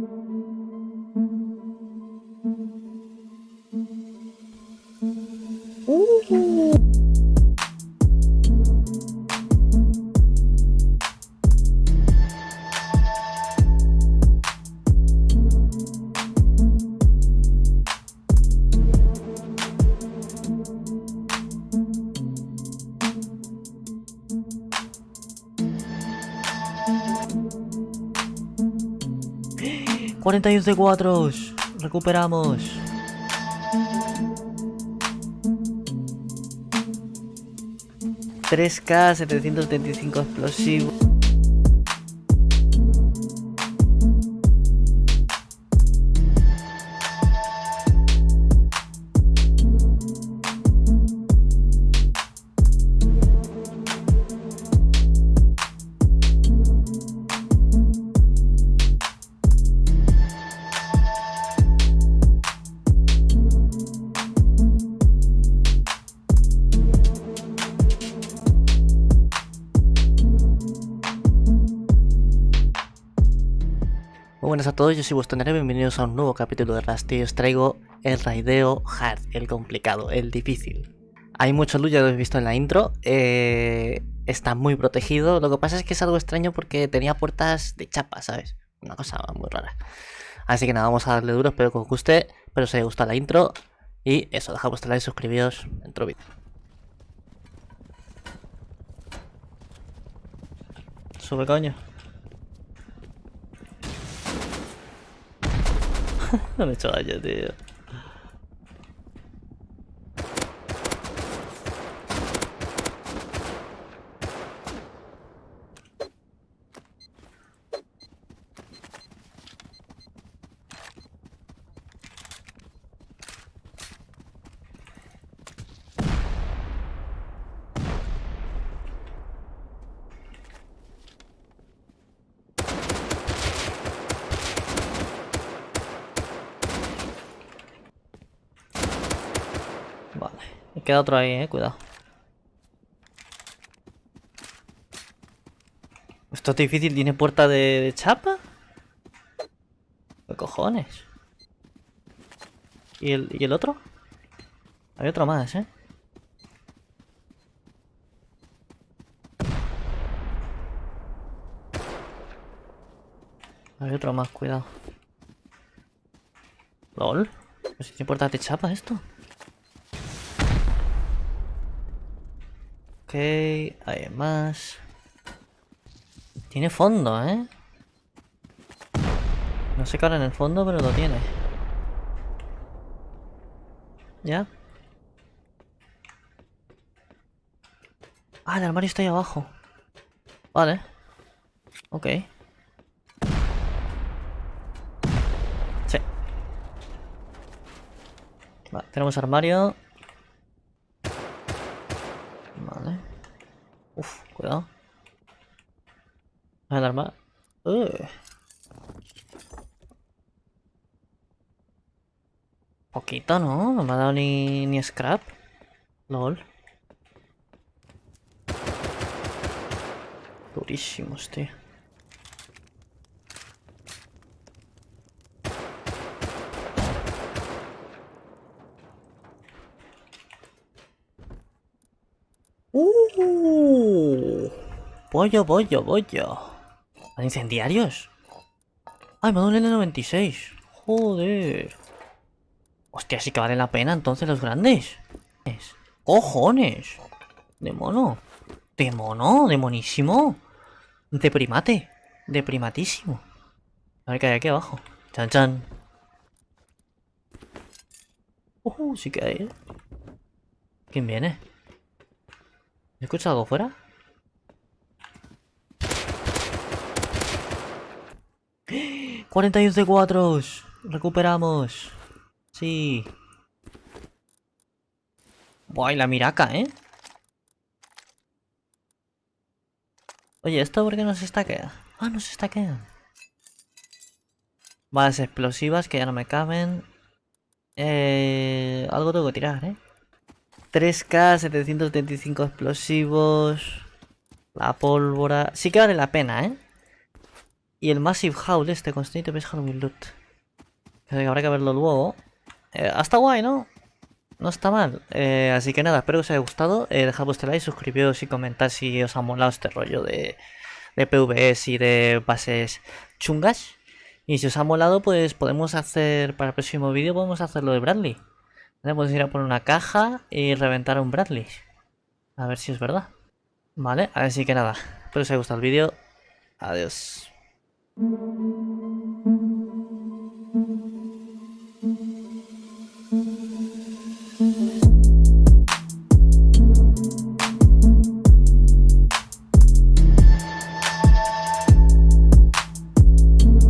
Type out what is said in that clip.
Música 41 de 4. Recuperamos. ...3K, 735 explosivos... buenas a todos, yo soy vuestro Nere, bienvenidos a un nuevo capítulo de Rusty. Os traigo el raideo hard, el complicado, el difícil. Hay mucho luz, ya lo habéis visto en la intro. Eh, está muy protegido. Lo que pasa es que es algo extraño porque tenía puertas de chapa, ¿sabes? Una cosa muy rara. Así que nada, vamos a darle duro, espero que os guste. Espero os haya gustado la intro. Y eso, dejad vuestro like, suscribíos, dentro vídeo. Sube, coño. No me he hecho Vale, me queda otro ahí, eh, cuidado. Esto es difícil, ¿tiene puerta de, chapa? ¿Qué cojones? ¿Y el, ¿Y el otro? Hay otro más, ¿eh? Hay otro más, cuidado. ¿Lol? ¿Pues tiene puerta de chapa esto? Ok, hay más. Tiene fondo, ¿eh? No sé qué en el fondo, pero lo tiene. ¿Ya? Ah, el armario está ahí abajo. Vale. Ok. Sí. Vale, tenemos armario. Vale. Uf, cuidado. El arma. Uh. Poquito, ¿no? No me ha dado ni, ni scrap. LOL. Durísimos, tío. Uh, pollo, pollo, pollo. ¿Hay incendiarios? Ay, me dado un N96. Joder. Hostia, sí que vale la pena entonces los grandes. ¡Cojones! De mono. De mono, de monísimo. De primate. De primatísimo. A ver qué hay aquí abajo. Chan chan. Uh, sí que hay, ¿eh? ¿Quién viene? ¿Escucha algo fuera? ¡41 de 4! ¡Recuperamos! Sí. Buah, y la miraca, ¿eh? Oye, ¿esto por qué no se estaquea? Ah, no se estaquea. Balas explosivas que ya no me caben. Eh, algo tengo que tirar, ¿eh? 3K, 775 explosivos. La pólvora. Sí que vale la pena, ¿eh? Y el Massive Howl este, constante ves Halloween Loot. Habrá que verlo luego. Eh, hasta guay, ¿no? No está mal. Eh, así que nada, espero que os haya gustado. Eh, dejad vuestro like, suscribiros y comentad si os ha molado este rollo de, de PvS y de bases chungas. Y si os ha molado, pues podemos hacer, para el próximo vídeo, podemos hacerlo de Bradley. Podemos ir a poner una caja y reventar un Bradley. A ver si es verdad. Vale, así que nada. Espero que os haya gustado el vídeo. Adiós. Thank you.